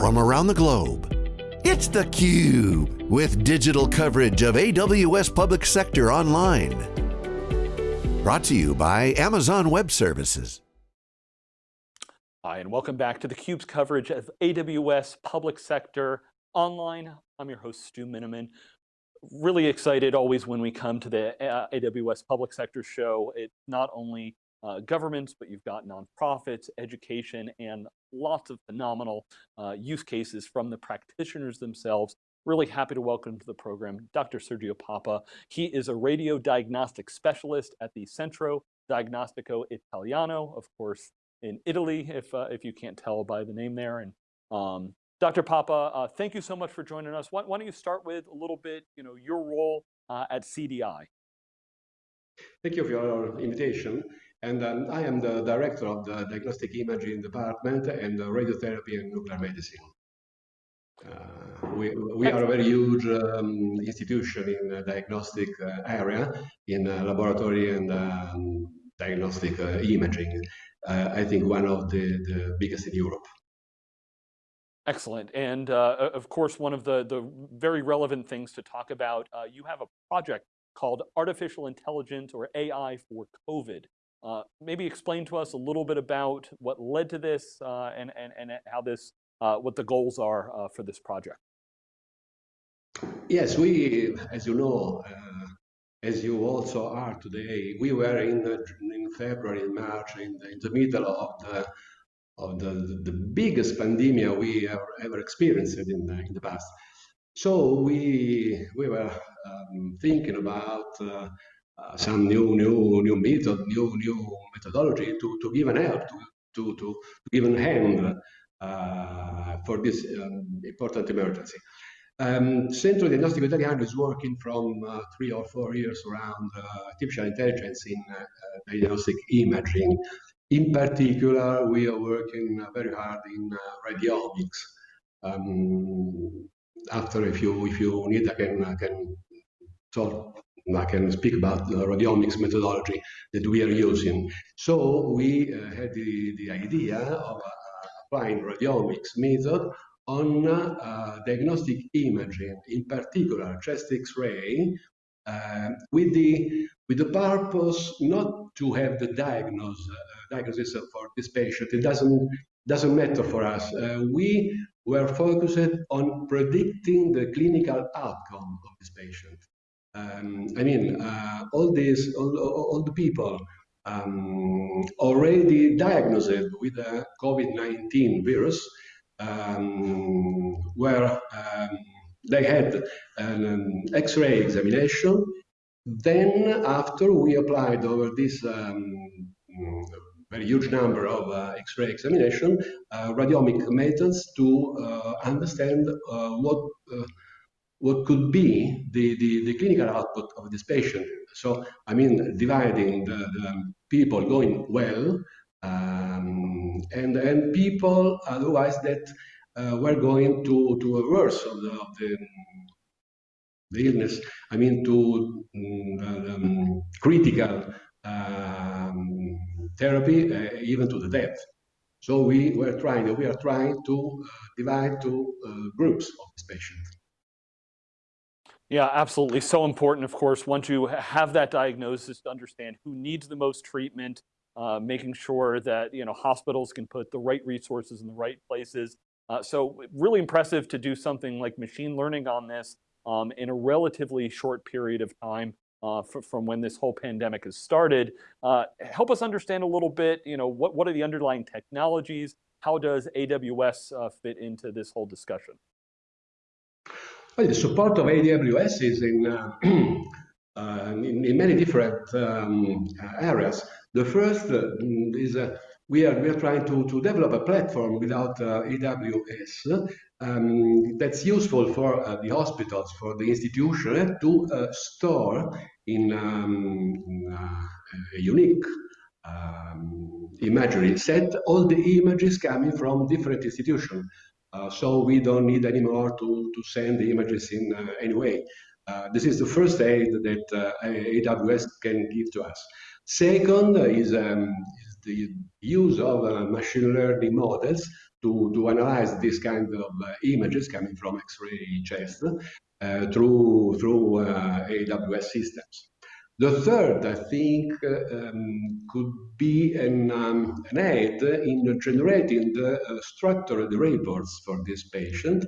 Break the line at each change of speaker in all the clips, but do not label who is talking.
from around the globe. It's theCUBE, with digital coverage of AWS Public Sector Online. Brought to you by Amazon Web Services.
Hi, and welcome back to theCUBE's coverage of AWS Public Sector Online. I'm your host, Stu Miniman. Really excited always when we come to the uh, AWS Public Sector Show. It's not only uh, governments, but you've got nonprofits, education, and lots of phenomenal uh, use cases from the practitioners themselves. Really happy to welcome to the program Dr. Sergio Papa. He is a radio diagnostic specialist at the Centro Diagnostico Italiano, of course, in Italy, if, uh, if you can't tell by the name there. And um, Dr. Papa, uh, thank you so much for joining us. Why, why, don't you start with a little bit, you know, your role uh, at CDI?
Thank you for your invitation. And um, I am the director of the diagnostic imaging department and radiotherapy and nuclear medicine. Uh, we, we are a very huge um, institution in the diagnostic uh, area, in uh, laboratory and um, diagnostic uh, imaging. Uh, I think one of the, the biggest in Europe.
Excellent. And uh, of course, one of the, the very relevant things to talk about, you have a project called Artificial Intelligence or AI for COVID. Uh, maybe explain to us a little bit about what led to this uh, and, and, and how this, uh, what the goals are uh, for this project.
Yes, we, as you know, uh, as you also are today, we were in, in February March in the, in the middle of the of the, the biggest pandemic we have ever experienced in the, in the past. So we we were um, thinking about uh, uh, some new new new method, new new methodology to, to give an help, to, to, to, give a hand uh, for this um, important emergency. Um, Centro Diagnostico Italiano is working from uh, three or four years around uh, artificial intelligence in uh, diagnostic imaging. In particular, we are working very hard in radiomics. Um, after, if you if you need, I can I can talk I can speak about the radiomics methodology that we are using. So we uh, had the, the idea of uh, applying radiomics method on uh, diagnostic imaging, in particular chest X-ray, uh, with the with the purpose not to have the diagnose, uh, diagnosis for this patient. It doesn't doesn't matter for us. Uh, we were focused on predicting the clinical outcome of this patient. Um, I mean, uh, all these, all, all the people um, already diagnosed with the COVID-19 virus um, where um, they had an um, X-ray examination. Then after we applied over this um, very huge number of uh, X-ray examination, uh, radiomic methods to uh, understand uh, what uh, what could be the, the, the, clinical output of this patient. So, I mean, dividing the, the people going well um, and, and people otherwise that uh, were going to, to a worse of the, of the, the illness, I mean, to um, um critical um, therapy, uh, even to the death. So we were trying, we are trying to uh, divide two uh, groups of this patient.
Yeah, absolutely. So important, of course, once you have that diagnosis to understand who needs the most treatment, uh, making sure that you know hospitals can put the right resources in the right places. Uh, so really impressive to do something like machine learning on this um, in a relatively short period of time uh, from when this whole pandemic has started. Uh, help us understand a little bit, you know, what, what are the underlying technologies? How does AWS uh, fit into this whole discussion?
Well, the support of AWS is in, uh, uh, in, in, many different um, areas. The first uh, is uh, we are we are trying to, to develop a platform without uh, AWS um, that's useful for uh, the hospitals, for the institution to store in um, a unique um, imagery set all the images coming from different institutions. Uh, so we don't need anymore to, to send the images in uh, any way. Uh, this is the first aid that AWS can give to us. Second is, um, is the use of machine learning models to, to analyze this kind of images coming from X-ray chest through, through AWS systems. The third, I think, um, could be an, um, an aid in generating the uh, structured reports for this patient,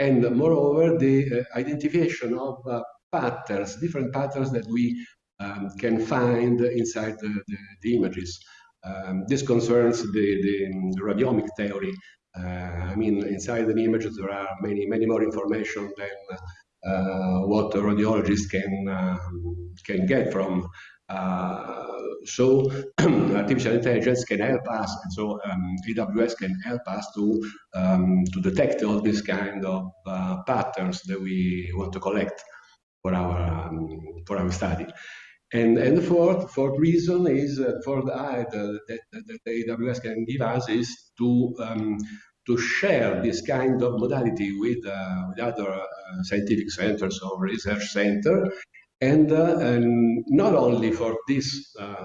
and moreover, the uh, identification of uh, patterns, different patterns that we um, can find inside the, the, the images. Um, this concerns the, the, the radiomic theory. Uh, I mean, inside an image there are many, many more information than uh, what a radiologist can uh, can get from. Uh, so artificial intelligence can help us, and so um, AWS can help us to um, to detect all these kind of patterns that we want to collect for our um, for our study. And, and the fourth, reason is uh, for the, uh, that, AWS can give us is to um, to share this kind of modality with, uh, with other uh, scientific centers or research center, and, uh, and not only for this uh,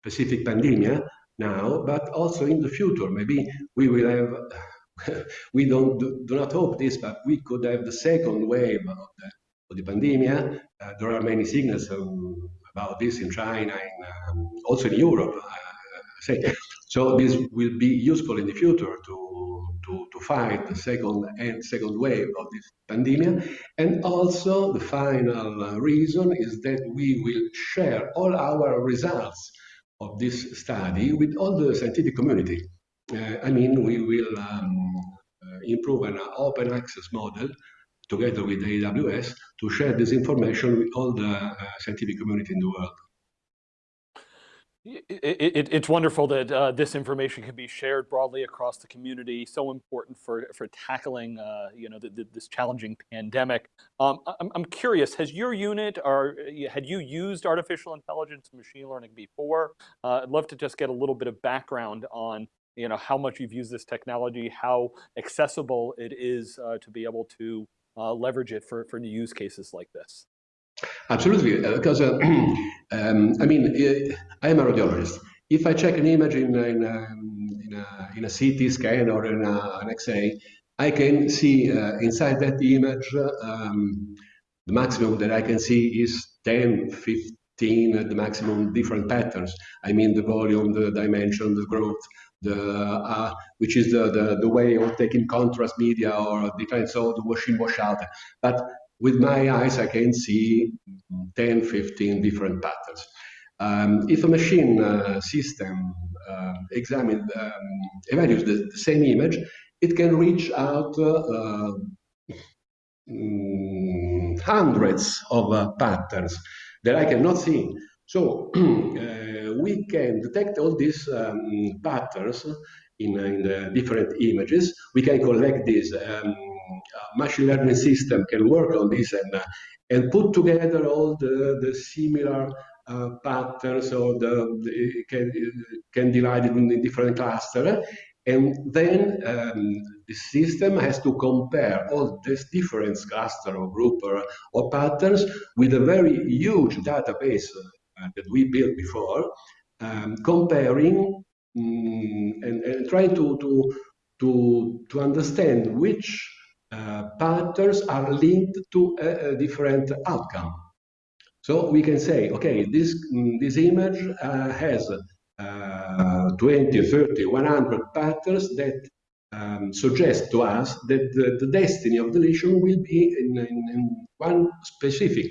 specific pandemic now, but also in the future. Maybe we will have, we don't do, do, not hope this, but we could have the second wave of the, of the pandemic. there are many signals um, about this in China and um, also in Europe. So this will be useful in the future to, to, to fight the second and second wave of this pandemic. And also the final reason is that we will share all our results of this study with all the scientific community. Uh, I mean, we will um, uh, improve an open access model together with AWS to share this information with all the uh, scientific community in the world.
It, it, it's wonderful that uh, this information can be shared broadly across the community. So important for for tackling, uh, you know, the, the, this challenging pandemic. Um, I'm, I'm curious, has your unit or had you used artificial intelligence, and machine learning before? Uh, I'd love to just get a little bit of background on, you know, how much you've used this technology, how accessible it is uh, to be able to uh, leverage it for for new use cases like this.
Absolutely, because uh, um, I mean, I am a radiologist. If I check an image in, in, um, in, a, in a, CT scan or in a, an X-ray, I can see uh, inside that image um, the maximum that I can see is 10, 15 at the maximum different patterns. I mean the volume, the dimension, the growth, the uh, which is the, the, the way of taking contrast media or different so the wash in wash out. But with my eyes, I can see 10, 15 different patterns. Um, if a machine uh, system uh, examine, um, evaluates the, the, same image, it can reach out uh, mm, hundreds of uh, patterns that I cannot see. So uh, we can detect all these um, patterns in, in the different images. We can collect these um, machine learning system can work on this and, uh, and put together all the, the similar uh, patterns or the, the, can, can divide it in different clusters. And then um, the system has to compare all these different cluster or group or, or patterns with a very huge database uh, that we built before, um, comparing um, and, and trying to, to, to, to understand which patterns are linked to a, a, different outcome. So we can say, okay, this, mm, this image uh, has uh, 20, 30, 100 patterns that um, suggest to us that the, the, destiny of the lesion will be in, in, in one specific,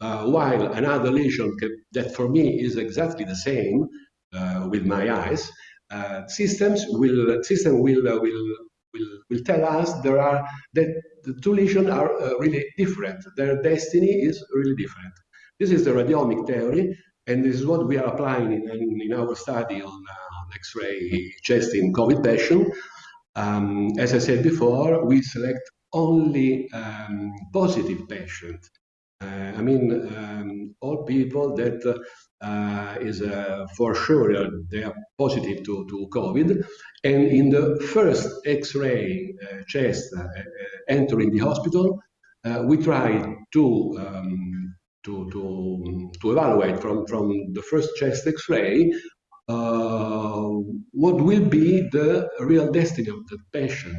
uh, while another lesion that for me is exactly the same uh, with my eyes, uh, systems will system will will will, will tell us there are that the two lesions are uh, really different. Their destiny is really different. This is the radiomic theory, and this is what we are applying in, in, in our study on, uh, on X-ray chest in COVID patient. Um, as I said before, we select only um, positive patients. Uh, I mean, um, all people that uh, uh, is uh, for sure they are positive to, to COVID. And in the first X-ray uh, chest entering the hospital, we try to, um, to, to, to evaluate from, from the first chest X-ray uh, what will be the real destiny of the patient,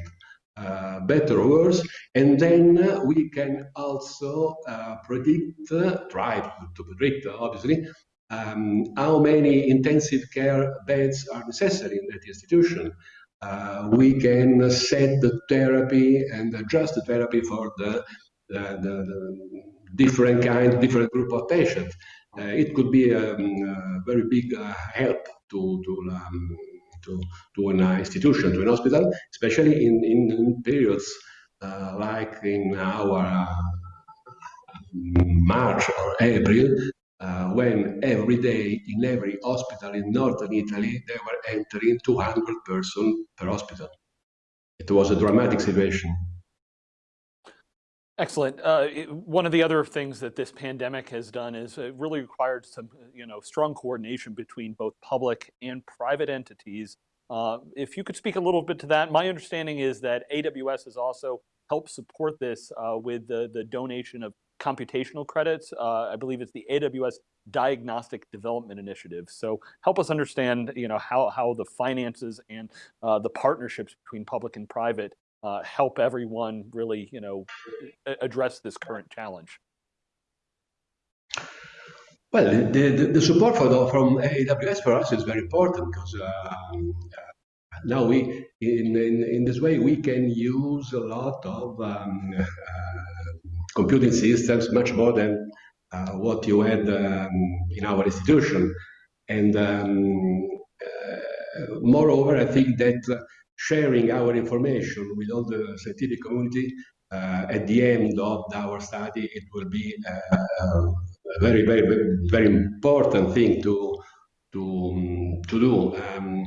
uh, better or worse, and then we can also uh, predict, try to predict, obviously, um, how many intensive care beds are necessary in that institution. Uh, we can set the therapy and adjust the therapy for the, the, the, the different kind, different group of patients. Uh, it could be um, a very big uh, help to to um, to, to an institution, to an hospital, especially in, in, in periods uh, like in our uh, March or April, uh, when every day in every hospital in northern Italy they were entering 200 persons per hospital. It was a dramatic situation.
Excellent. Uh, it, one of the other things that this pandemic has done is it really required some, you know, strong coordination between both public and private entities. Uh, if you could speak a little bit to that, my understanding is that AWS has also helped support this uh, with the, the donation of computational credits. Uh, I believe it's the AWS Diagnostic Development Initiative. So help us understand, you know, how, how the finances and uh, the partnerships between public and private uh, help everyone really, you know, address this current challenge?
Well, the, the, the support the, from AWS for us is very important because um, now we, in, in, in, this way, we can use a lot of um, uh, computing systems, much more than uh, what you had um, in our institution. And um, uh, moreover, I think that sharing our information with all the scientific community uh, at the end of our study, it will be uh, a very, very, very important thing to to to do. Um,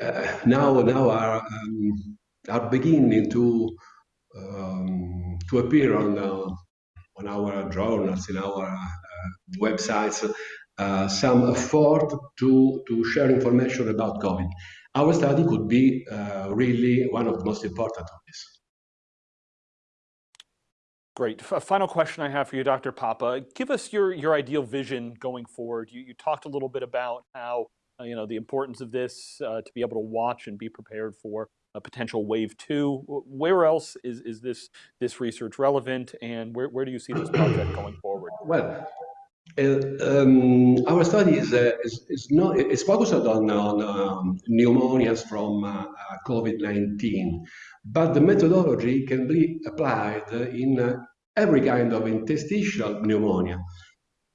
uh, now, now are um, are beginning to um, to appear on uh, on our journals, in our uh, websites, uh, some effort to to share information about COVID our study could be uh, really one of the most important of this.
Great. A final question I have for you, Dr. Papa. Give us your, your ideal vision going forward. You, you talked a little bit about how, uh, you know, the importance of this uh, to be able to watch and be prepared for a potential wave two. Where else is, is this, this research relevant and where, where do you see this project going forward?
Well, um, our study is, uh, is, is, not, focused on, on um, pneumonias from uh, uh COVID-19, but the methodology can be applied in uh, every kind of interstitial pneumonia.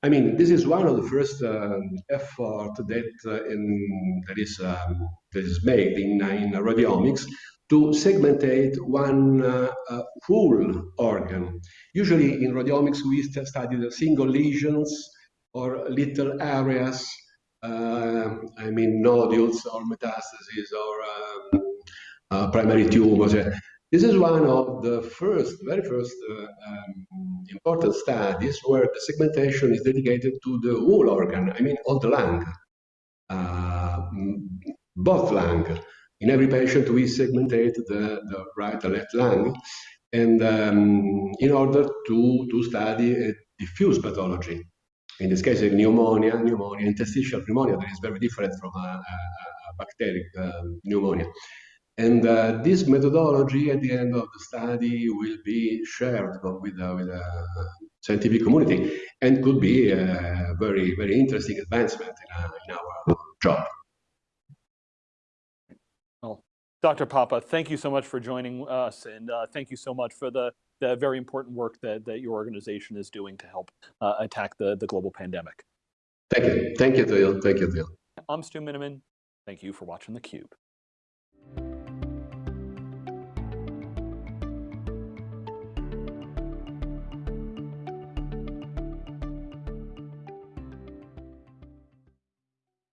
I mean, this is one of the first um, effort that, uh, in, that, is, um, that is made in, in radiomics to segmentate one uh, uh, full organ. Usually in radiomics, we study the single lesions or little areas, uh, I mean nodules or metastases or um, uh, primary tumors. This is one of the first, very first uh, um, important studies where the segmentation is dedicated to the whole organ, I mean all the lung, uh, both lung. In every patient, we segmentate the, the right and left lung, and um, in order to, to study a diffuse pathology. In this case, of pneumonia, pneumonia, interstitial pneumonia, that is very different from a, a, a bacteric uh, pneumonia. And uh, this methodology at the end of the study will be shared with, uh, with the scientific community and could be a very, very interesting advancement in, uh, in our job.
Dr. Papa, thank you so much for joining us and uh, thank you so much for the, the very important work that, that your organization is doing to help uh, attack the, the global pandemic.
Thank you. Thank you, Theo. Thank you, Theo.
I'm Stu Miniman. Thank you for watching theCUBE.